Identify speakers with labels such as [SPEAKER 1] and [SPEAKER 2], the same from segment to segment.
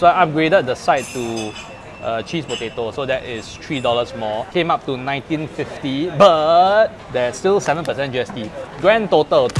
[SPEAKER 1] So I upgraded the side to uh, cheese potato, so that is $3 more. Came up to 19.50, but there's still 7% GST. Grand total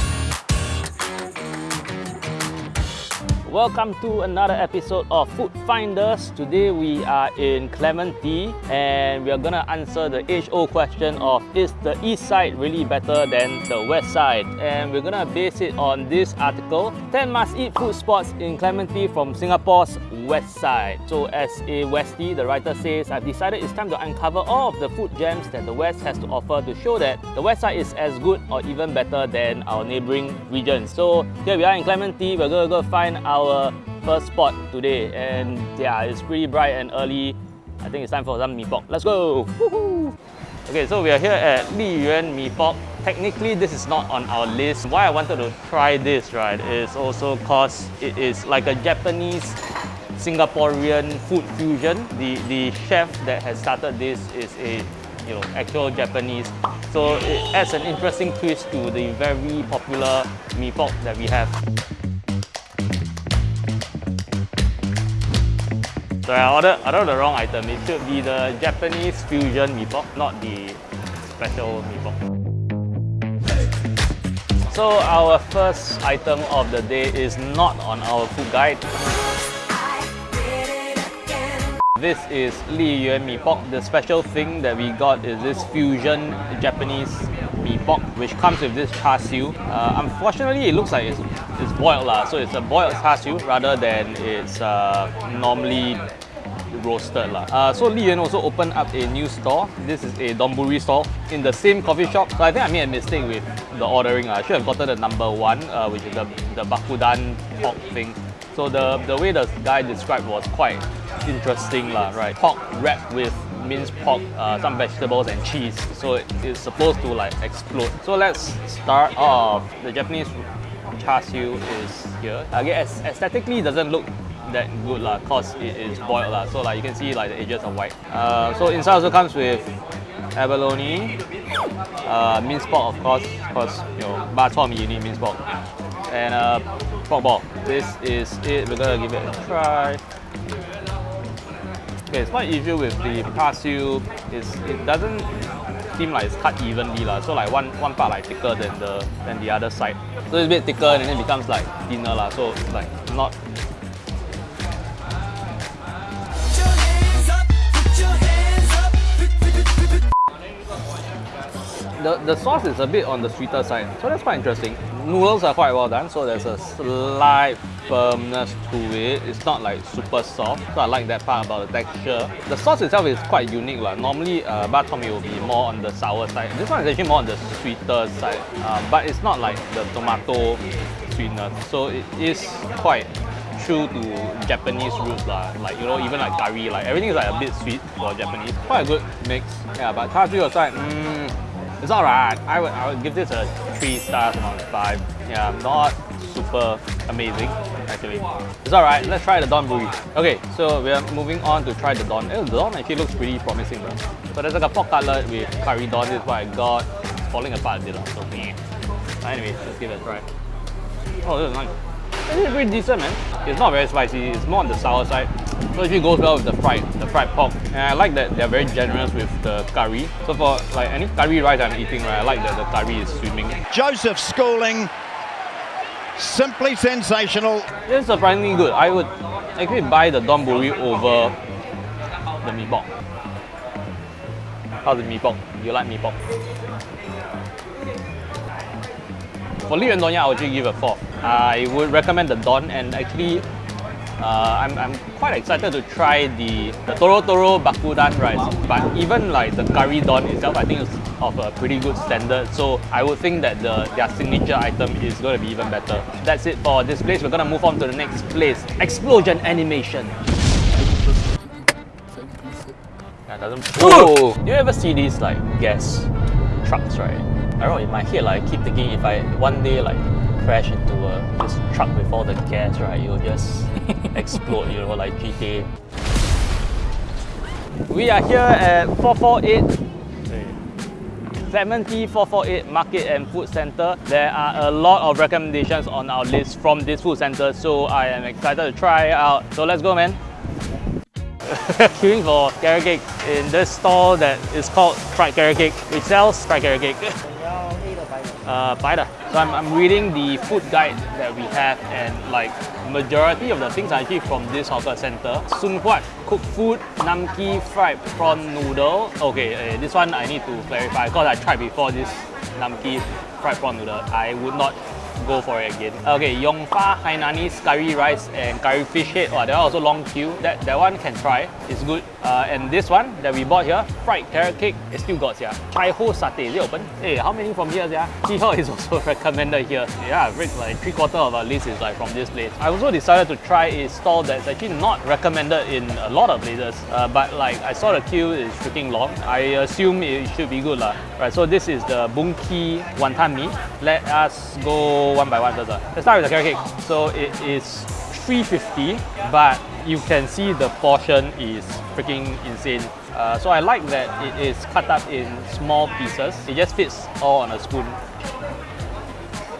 [SPEAKER 1] Welcome to another episode of Food Finders. Today we are in Clementi and we are gonna answer the age-old question of is the east side really better than the west side? And we're gonna base it on this article 10 must-eat food spots in Clementi from Singapore's west side. So as a Westie, the writer says, I've decided it's time to uncover all of the food gems that the west has to offer to show that the west side is as good or even better than our neighboring regions. So here we are in Clementi, we're gonna go find our our first spot today and yeah, it's pretty bright and early. I think it's time for some mee pok. Let's go! Okay, so we are here at Li Yuan Mee Pok. Technically, this is not on our list. Why I wanted to try this, right, is also because it is like a Japanese Singaporean food fusion. The, the chef that has started this is a you know, actual Japanese. So it adds an interesting twist to the very popular mee pok that we have. So I ordered, I ordered the wrong item. It should be the Japanese fusion mee pok, not the special mee pok. So our first item of the day is not on our food guide. This is Li Yuan Mee Pok. The special thing that we got is this fusion Japanese mee pok, which comes with this char siu. Uh, unfortunately, it looks like it's, it's boiled, lah. so it's a boiled char siu rather than it's uh, normally roasted. Lah. Uh, so Li Yuan also opened up a new store. This is a donburi store in the same coffee shop. So I think I made a mistake with the ordering. I should have gotten the number one, uh, which is the, the bakudan pork thing. So the, the way the guy described was quite interesting, lah, right? Pork wrapped with minced pork, uh, some vegetables and cheese. So it, it's supposed to like explode. So let's start off. The Japanese char siu is here. Again, aesthetically doesn't look that good lah cause it is boiled lah. So like you can see like the edges are white. Uh, so inside also comes with abalone, uh, minced pork of course, cause you know bak chor you need minced pork, and uh, pork ball. This is it. We're gonna give it a try. Okay, it's quite issue with the char siu is it doesn't seem like it's cut evenly lah. So like one one part like thicker than the than the other side. So it's a bit thicker and then it becomes like thinner lah. So like not the, the sauce is a bit on the sweeter side, so that's quite interesting. Noodles are quite well done, so there's a slight firmness to it. It's not like super soft, so I like that part about the texture. The sauce itself is quite unique. Like. Normally, uh, will be more on the sour side. This one is actually more on the sweeter side, uh, but it's not like the tomato sweetness. So it is quite true to Japanese roots lah. Like you know, even like curry, like everything is like a bit sweet for Japanese. Quite a good mix. Yeah, but char siu aside, mm, it's alright. I would I would give this a three stars on five. Yeah, not super amazing actually. It's alright. Let's try the donburi. Okay, so we are moving on to try the don. Eh, the don actually looks pretty promising, bro. So there's like a pork cutlet with curry don. This is what I got. It's falling apart a bit, so meh. Anyway, let's give it a try. Oh, this is nice. It's pretty decent, man. It's not very spicy. It's more on the sour side. So it actually goes well with the fried, the fried pork. And I like that they're very generous with the curry. So for like any curry rice I'm eating, right, I like that the curry is swimming.
[SPEAKER 2] Joseph Schooling, simply sensational.
[SPEAKER 1] It's surprisingly good. I would actually buy the donburi over the mee pok. How's the mee pok? You like mee pok? For Don I would actually give a 4. I would recommend the Don and actually uh, I'm, I'm quite excited to try the, the Toro Toro Bakudan rice. But even like the curry don itself, I think it's of a pretty good standard. So I would think that the their signature item is going to be even better. That's it for this place. We're going to move on to the next place. Explosion animation. Yeah, doesn't. Oh! You ever see these like gas trucks, right? I don't know. In my head, like, I keep thinking if I one day like crash into a, this truck with all the gas, right, it'll just explode, you know, like GTA. We are here at 448 Clementi 448 Market and Food Center. There are a lot of recommendations on our list from this food center, so I am excited to try it out. So let's go, man. Queuing for carrot cake in this stall that is called Fried Carrot Cake, which sells fried carrot cake. Uh. So I'm, I'm reading the food guide that we have and like majority of the things are actually from this hawker center. Sun Huat cooked food, Namki fried prawn noodle. Okay, uh, this one I need to clarify because I tried before this Namki fried prawn noodle. I would not go for it again. Okay, Yongfa Hainanese curry rice and curry fish head. Oh, that one also long queue. That that one can try. It's good. Uh, and this one that we bought here, fried carrot cake, it still got here. Chai Ho satay, is it open? Hey, how many from here, yeah? Chiho is also recommended here. Yeah, like three quarter of our list is like from this place. I also decided to try a stall that's actually not recommended in a lot of places. Uh, but like I saw the queue is freaking long. I assume it should be good lah. Right, so this is the Boon Kee Wanton Mee. Let us go one by one first. Let's start with the carrot cake. So it is 350 but you can see the portion is freaking insane. Uh, so I like that it is cut up in small pieces. It just fits all on a spoon.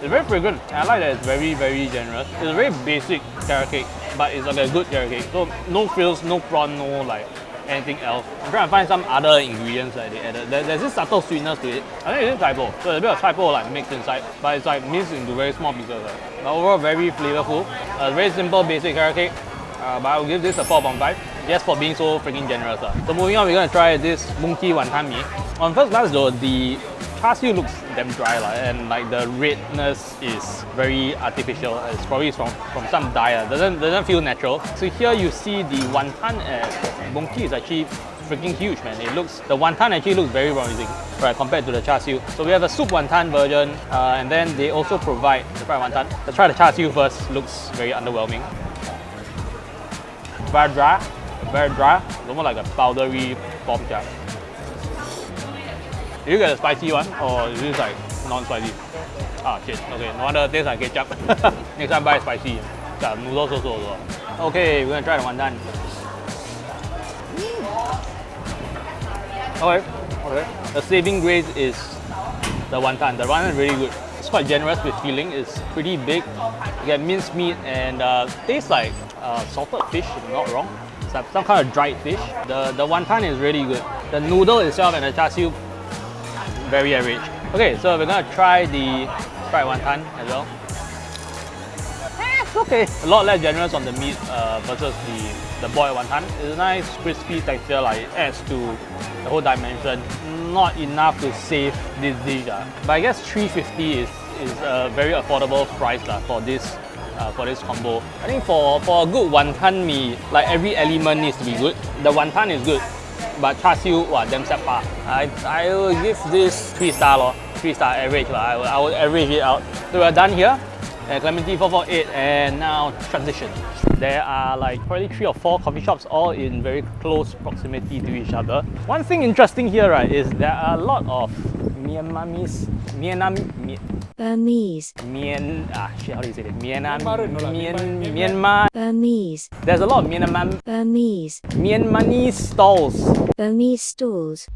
[SPEAKER 1] It's very fragrant. I like that it's very, very generous. It's a very basic carrot cake, but it's like a good carrot cake. So no frills, no prawn, no like anything else. I'm trying to find some other ingredients that they added. There, there's this subtle sweetness to it. I think it's chai poh. So there's a bit of chai poh like mixed inside, but it's like minced into very small pieces. Right? But overall, very flavorful. A very simple, basic carrot cake. Uh, but I'll give this a 4.5 just for being so freaking generous. Uh. So moving on, we're gonna try this Boon Kee Wanton Mee. On first glance though, the char siu looks damn dry la, and like the redness is very artificial. It's probably from, from some dye. Uh. Doesn't doesn't feel natural. So here you see the wonton at Boon is actually freaking huge, man. It looks the wonton actually looks very promising, right, compared to the char siu. So we have a soup wonton version, uh, and then they also provide the fried wonton. Let's try the char siu first. Looks very underwhelming. Very dry, very dry. Almost like a powdery bomb jam. Did you get a spicy one or is this like non-spicy? Ah shit, okay, no wonder it tastes like ketchup. Next time buy spicy. Yeah, noodles also. Okay, we're gonna try the wonton. Okay, okay. The saving grace is the wonton. The wonton is really good. Quite generous with filling. It's pretty big. You get minced meat and uh, tastes like uh, salted fish, if I'm not wrong. It's like some kind of dried fish. The the wonton is really good. The noodle itself and the char siu, very average. Okay, so we're gonna try the fried wonton as well. Eh, it's okay. A lot less generous on the meat uh, versus the, the boiled wonton. It's a nice crispy texture, like it adds to the whole dimension. Not enough to save this dish. Uh. But I guess 350 is, is a very affordable price uh, for this uh, for this combo. I think for, for a good wonton mee, like every element needs to be good. The wonton is good, but char siu, wow, damn set pa. I, I will give this 3 star lor. 3 star average lah. I will, I will average it out. So we're done here at Clementi 448 and now transition. There are like probably three or four coffee shops all in very close proximity to each other. One thing interesting here right is there are a lot of Myanmarese, Myanmar,
[SPEAKER 3] Burmese,
[SPEAKER 1] Myan, ah shit, how do you say it? Myanmar, Myan, Myanmar.
[SPEAKER 3] Burmese,
[SPEAKER 1] There's a lot of Myanmar,
[SPEAKER 3] Burmese,
[SPEAKER 1] Myanmarese stalls.
[SPEAKER 3] Burmese stalls.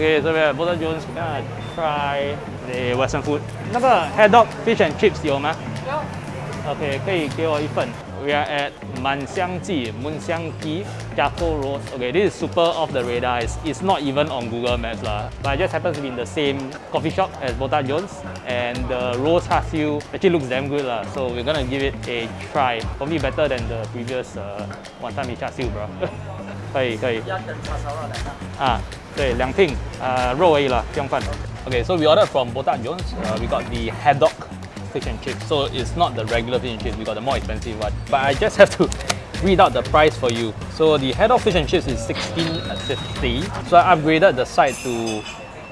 [SPEAKER 1] Okay, so we have Botak Jones We're gonna try the Western food. 那个 head dog fish and chips you ma? Okay, can you give me one? We are at 满香记 Munxiangji Jaco Road. Okay, this is super off the radar. It's, it's not even on Google Maps lah. But it just happens to be in the same coffee shop as Botak Jones, and the roast char siu actually looks damn good lah. So we're gonna give it a try. Probably better than the previous uh, wanton mee char siu, bro. 可以可以。要等叉烧肉来啊。啊。对，两听，呃，肉而已啦，不用饭。Okay, so we ordered from Botak Jones. Uh, we got the haddock fish and chips. So it's not the regular fish and chips. We got the more expensive one. But I just have to read out the price for you. So the haddock fish and chips is 16.50. So I upgraded the side to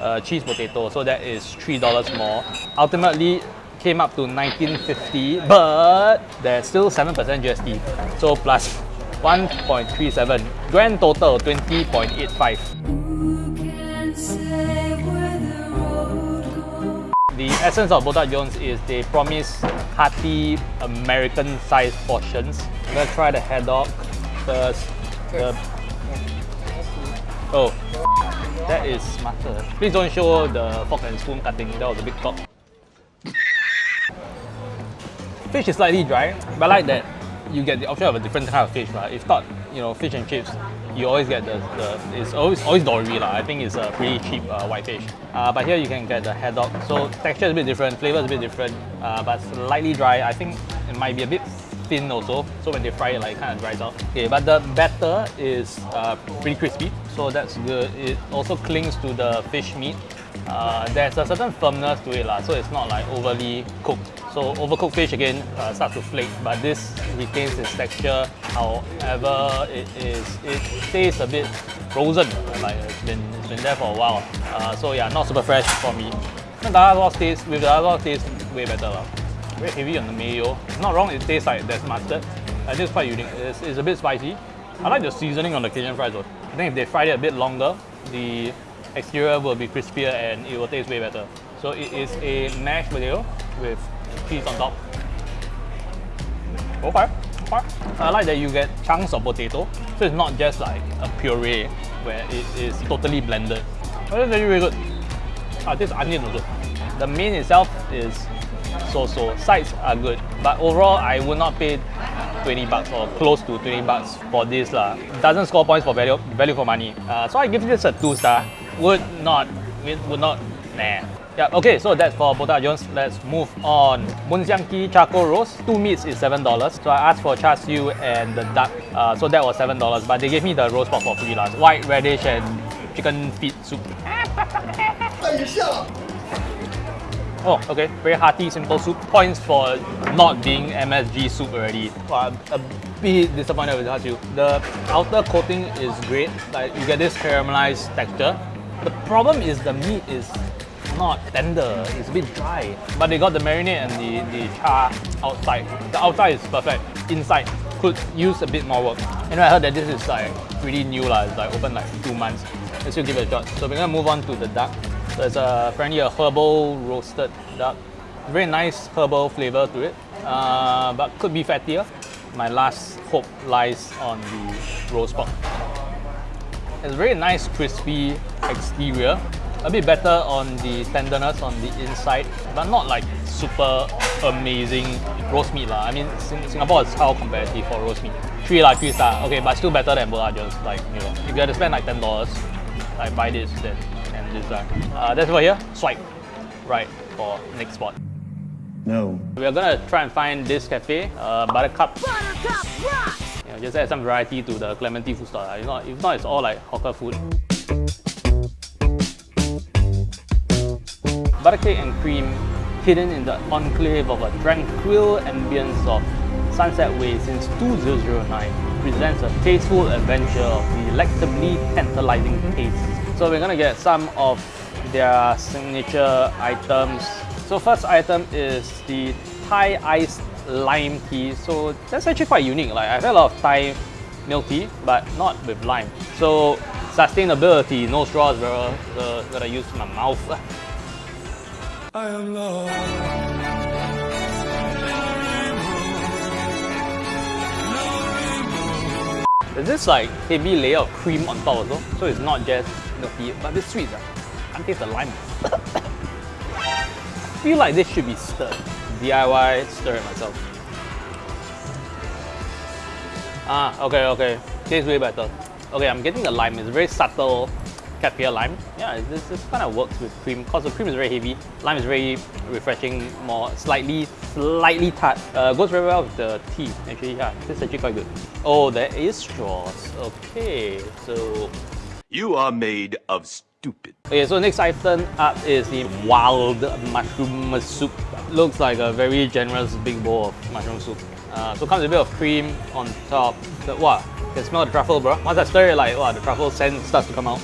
[SPEAKER 1] uh, cheese potato. So that is three dollars more. Ultimately, came up to 1950, but there's still 7% GST. So plus 1.37. Grand total 20.85. essence of Botak Jones is they promise hearty American sized portions. I'm gonna try the haddock first. The... Oh, that is smarter. Please don't show the fork and spoon cutting. That was a big talk. Fish is slightly dry, but I like that you get the option of a different kind of fish. Right? If not, you know, fish and chips, you always get the, the it's always always dory lah. I think it's a pretty cheap uh, white fish. Uh, but here you can get the haddock. So texture is a bit different, flavor is a bit different, uh, but slightly dry. I think it might be a bit thin also. So when they fry it, like kind of dries out. Okay, but the batter is uh, pretty crispy, so that's good. It also clings to the fish meat. Uh, there's a certain firmness to it lah, so it's not like overly cooked. So overcooked fish again uh, starts to flake, but this retains its texture. However, it is it tastes a bit frozen. Like it's been it's been there for a while. Uh, so yeah, not super fresh for me. The Dada sauce taste with the sauce tastes way better lah. Very heavy on the mayo. Not wrong, it tastes like there's mustard. I think it's quite unique. It's, it's a bit spicy. I like the seasoning on the Cajun fries though. I think if they fried it a bit longer, the exterior will be crispier and it will taste way better. So it is a mashed potato with cheese on top. Okay, okay. I like that you get chunks of potato, so it's not just like a puree where it is totally blended. Oh, that's very, very good. Ah, this onion also. The main itself is so-so. Sides are good, but overall I would not pay 20 bucks or close to 20 bucks for this lah. Doesn't score points for value value for money. Uh, so I give this a two star. Would not, would not, nah. Yeah, okay, so that's for Botak Jones. Let's move on. Munsiangki charcoal roast. Two meats is $7. So I asked for char siu and the duck. Uh, so that was $7. But they gave me the roast pork for free last. White radish and chicken feet soup. Oh, okay. Very hearty, simple soup. Points for not being MSG soup already. Wow, I'm a bit disappointed with char siu. The outer coating is great. Like you get this caramelized texture. The problem is the meat is not tender. It's a bit dry. But they got the marinade and the, the char outside. The outside is perfect. Inside could use a bit more work. And I heard that this is like pretty new lah. It's like open like two months. Let's still give it a shot. So we're gonna move on to the duck. So it's a, apparently a herbal roasted duck. Very nice herbal flavor to it, uh, but could be fattier. My last hope lies on the roast pork. It's very nice crispy exterior, a bit better on the tenderness on the inside, but not like super amazing roast meat lah. I mean, Sing- Singapore is how competitive for roast meat. Three lah, three star. Okay, but still better than Botak Jones. Like you know, if you had to spend like ten dollars, like buy this then and this lah. Uh, that's over here. Swipe right for next spot.
[SPEAKER 2] No.
[SPEAKER 1] We are gonna try and find this cafe, uh, Buttercup. You know, just add some variety to the Clementi food store. lah. If not, if not, it's all like hawker food. Buttercake and cream, hidden in the enclave of a tranquil ambience of Sunset Way since 2009, presents a tasteful adventure of delectably tantalizing tastes. So we're gonna get some of their signature items. So first item is the Thai iced lime tea. So that's actually quite unique. Like I've had a lot of Thai milk tea, but not with lime. So sustainability, no straws, bro. So gotta use my mouth.
[SPEAKER 4] I am lost.
[SPEAKER 1] There's this like heavy layer of cream on top also. So it's not just milk tea, but it's sweet. ah. Can't taste the lime. I feel like this should be stirred. DIY, stir it myself. Ah, okay, okay. Tastes way better. Okay, I'm getting the lime. It's very subtle cat pear lime. Yeah, this, this kind of works with cream because the cream is very heavy. Lime is very refreshing, more slightly, slightly tart. Uh, goes very well with the tea. Actually, yeah, this is actually quite good. Oh, there is straws. Okay, so
[SPEAKER 4] You are made of stupid.
[SPEAKER 1] Okay, so next item up is the wild mushroom soup. Looks like a very generous big bowl of mushroom soup. Uh, so comes with a bit of cream on top. The, wow, can smell the truffle, bro. Once I stir it, like wow, the truffle scent starts to come out.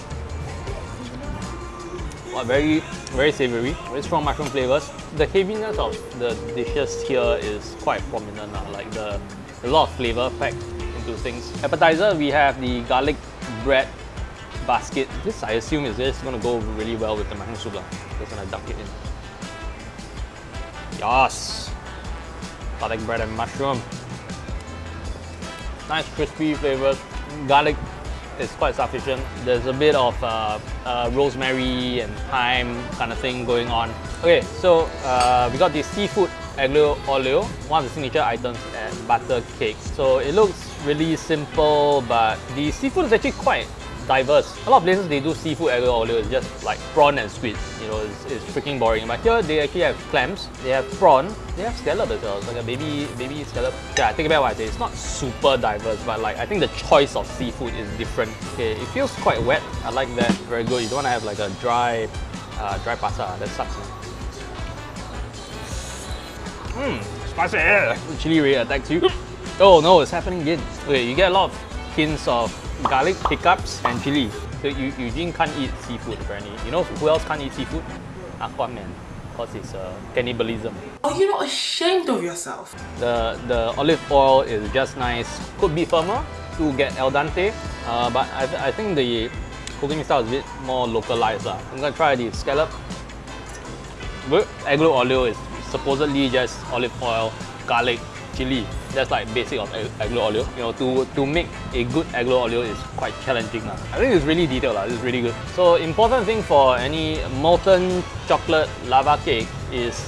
[SPEAKER 1] Wow, very, very savory. Very strong mushroom flavors. The heaviness of the dishes here is quite prominent. lah. Like the a lot of flavor packed into things. Appetizer, we have the garlic bread basket. This I assume is just gonna go really well with the mushroom soup. lah. Just gonna dunk it in. Yes! Garlic bread and mushroom. Nice crispy flavors. Garlic is quite sufficient. There's a bit of uh, uh, rosemary and thyme kind of thing going on. Okay, so uh, we got the seafood aglio olio, one of the signature items at Butter Cake. So it looks really simple, but the seafood is actually quite diverse. A lot of places they do seafood aglio olio, it's just like prawn and squid. You know, it's, it's freaking boring. But here they actually have clams, they have prawn, they have scallop as well. It's like a baby baby scallop. Yeah, I think about what I say. It's not super diverse, but like I think the choice of seafood is different. Okay, it feels quite wet. I like that. Very good. You don't want to have like a dry uh, dry pasta. That sucks. Mmm, spicy. Chili really attacks you. Oh no, it's happening again. Okay, you get a lot of hints of garlic, hiccups, and chili. So you, Eugene can't eat seafood apparently. You know who else can't eat seafood? Aquaman. Because it's uh, cannibalism.
[SPEAKER 5] Are you not ashamed of yourself?
[SPEAKER 1] The, the olive oil is just nice. Could be firmer to get al dente, uh, but I, th I think the cooking style is a bit more localized. I'm gonna try the scallop. Aglio olio is supposedly just olive oil, garlic, chili. That's like basic of ag- aglio olio. You know, to, to make a good aglio olio is quite challenging. lah. I think it's really detailed. lah. It's really good. So important thing for any molten chocolate lava cake is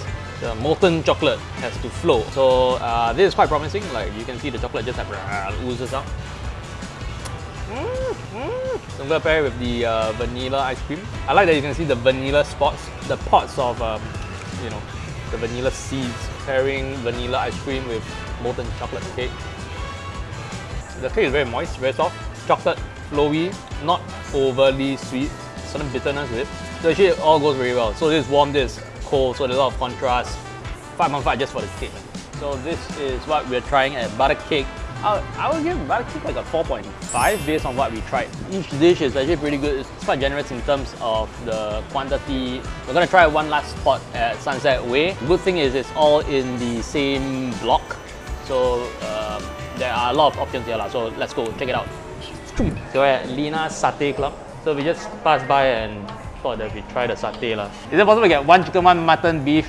[SPEAKER 1] the molten chocolate has to flow. So uh, this is quite promising. Like you can see the chocolate just like uh, oozes out. So I'm gonna pair it with the uh, vanilla ice cream. I like that you can see the vanilla spots, the pots of um, you know the vanilla seeds pairing vanilla ice cream with molten chocolate cake. The cake is very moist, very soft. Chocolate, flowy, not overly sweet, certain bitterness with it. So actually it all goes very well. So this warm, this cold, so there's a lot of contrast. 5 on 5 just for the cake. So this is what we're trying at Butter Cake. I, I would give Butter Cake like a 4.5 based on what we tried. Each dish is actually pretty good. It's quite generous in terms of the quantity. We're gonna try one last spot at Sunset Way. Good thing is it's all in the same block. So um, there are a lot of options here. So let's go check it out. So we're at Lina's Satay Club. So we just passed by and thought that we try the satay. lah. Is it possible to get one chicken, one mutton, beef,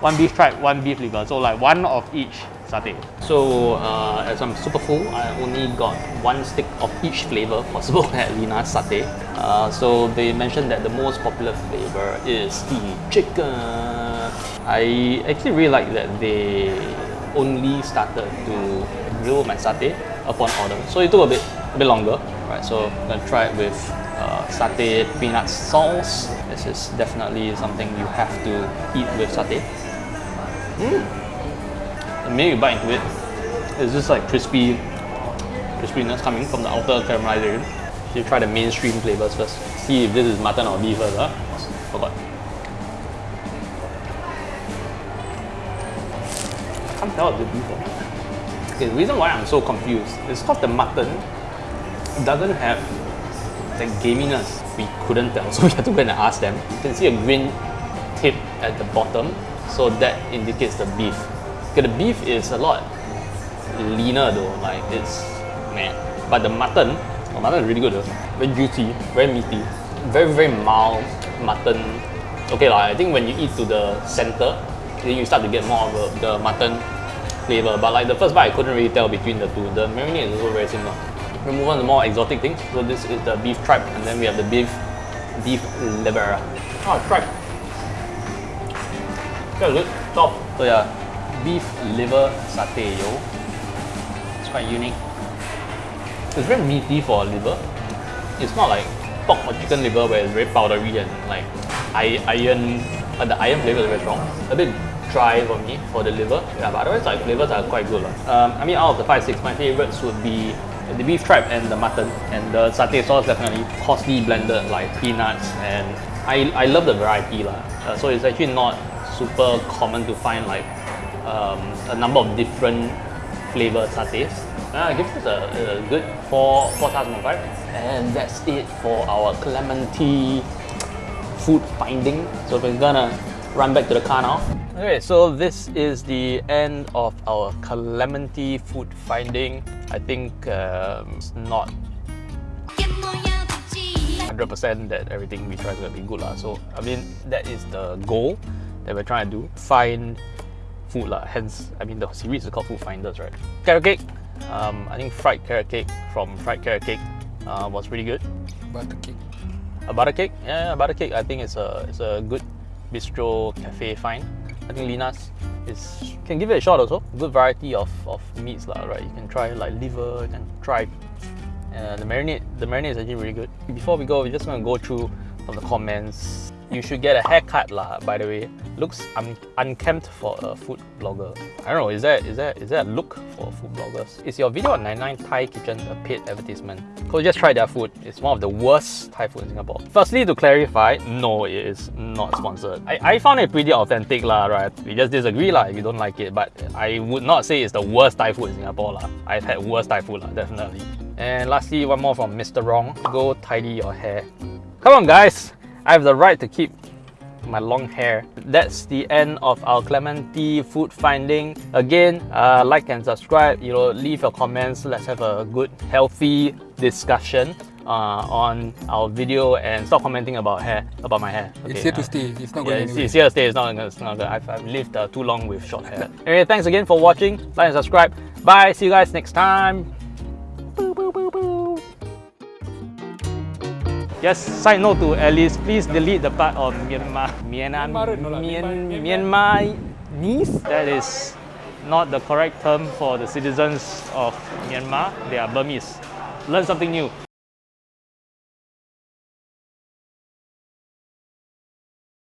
[SPEAKER 1] one beef tripe, one beef liver? So like one of each satay. So uh, as I'm super full, I only got one stick of each flavor possible at Lina's Satay. Uh, so they mentioned that the most popular flavor is the chicken. I actually really like that they only started to grill my satay upon order. So it took a bit a bit longer. Right, so I'm gonna try it with uh, satay peanut sauce. This is definitely something you have to eat with satay. The you bite into it, it's just like crispy crispiness coming from the outer caramelization. You try the mainstream flavors first. See if this is mutton or beef first. Huh? Forgot. can't tell it's beef Okay, the reason why I'm so confused is because the mutton doesn't have the gaminess. We couldn't tell, so we had to go and ask them. You can see a green tip at the bottom, so that indicates the beef. Okay, the beef is a lot leaner though, like it's man. But the mutton, the mutton is really good though. Very juicy, very meaty, very very mild mutton. Okay, like, I think when you eat to the center, then you start to get more of the, the mutton flavor. But like the first bite, I couldn't really tell between the two. The marinade is also very similar. We move on to more exotic things. So this is the beef tripe, and then we have the beef beef liver. Oh, ah, tripe. That's good. Top. So yeah, beef liver satay, yo. It's quite unique. It's very meaty for liver. It's not like pork or chicken liver where it's very powdery and like iron. Uh, the iron flavor is very strong. A bit dry for me for the liver. Yeah, but otherwise like flavors are quite good. Um, I mean, out of the five six, my favorites would be the beef tripe and the mutton, and the satay sauce definitely coarsely blended like peanuts, and I, I love the variety lah. Uh, so it's actually not super common to find like um, a number of different flavor satays. Uh, I give this a, a good four four stars five, and that's it for our Clementi food finding. So we're gonna run back to the car now. Okay, so this is the end of our Clementi food finding. I think um, it's not 100% that everything we try is gonna be good lah. So I mean that is the goal that we're trying to do. Find food lah. Hence, I mean the series is called Food Finders, right? Carrot cake. Um, I think fried carrot cake from Fried Carrot Cake uh, was pretty good.
[SPEAKER 6] Butter cake.
[SPEAKER 1] A butter cake, yeah, butter cake. I think it's a it's a good bistro cafe find. I think Lina's is can give it a shot also. Good variety of, of meats lah, right? You can try like liver, you can try uh, the marinade. The marinade is actually really good. Before we go, we're just gonna go through some of the comments. You should get a haircut lah. By the way, looks un- unkempt for a food blogger. I don't know. Is that is that is that a look for food bloggers? Is your video on 99 Thai Kitchen a paid advertisement? Go just try their food. It's one of the worst Thai food in Singapore. Firstly, to clarify, no, it is not sponsored. I, I found it pretty authentic lah, right? We just disagree lah if you don't like it, but I would not say it's the worst Thai food in Singapore lah. I've had worse Thai food lah, definitely. And lastly, one more from Mr. Wrong. Go tidy your hair. Come on, guys. I have the right to keep my long hair. That's the end of our Clementi food finding. Again, uh, like and subscribe. You know, leave your comments. Let's have a good, healthy discussion uh, on our video and stop commenting about hair, about my hair.
[SPEAKER 6] It's here to
[SPEAKER 1] uh,
[SPEAKER 6] stay. It's not
[SPEAKER 1] yeah,
[SPEAKER 6] going
[SPEAKER 1] it's,
[SPEAKER 6] anywhere.
[SPEAKER 1] it's here to stay. It's not. It's not gonna I've, I've lived uh, too long with short hair. anyway, thanks again for watching. Like and subscribe. Bye. See you guys next time. Boo, boo, boo, boo. Yes, side note to Alice, please delete the part on Myanmar. Myanmar,
[SPEAKER 6] Myanmar, no lah,
[SPEAKER 1] Myan,
[SPEAKER 6] Myanmar-
[SPEAKER 1] Myanmarese? That is not the correct term for the citizens of Myanmar. They are Burmese. Learn something new.